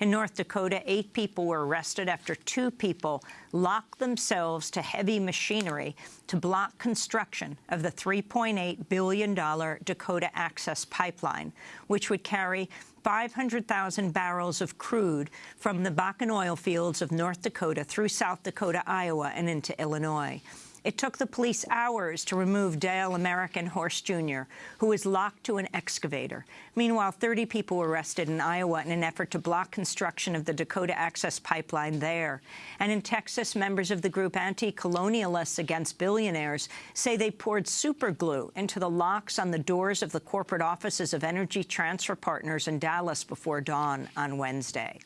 In North Dakota, eight people were arrested after two people locked themselves to heavy machinery to block construction of the $3.8 billion Dakota Access Pipeline, which would carry 500,000 barrels of crude from the Bakken oil fields of North Dakota through South Dakota, Iowa, and into Illinois. It took the police hours to remove Dale American Horse Jr., who was locked to an excavator. Meanwhile, 30 people were arrested in Iowa in an effort to block construction of the Dakota Access Pipeline there. And in Texas, members of the group Anti-Colonialists Against Billionaires say they poured superglue into the locks on the doors of the corporate offices of Energy Transfer Partners in Dallas before dawn on Wednesday.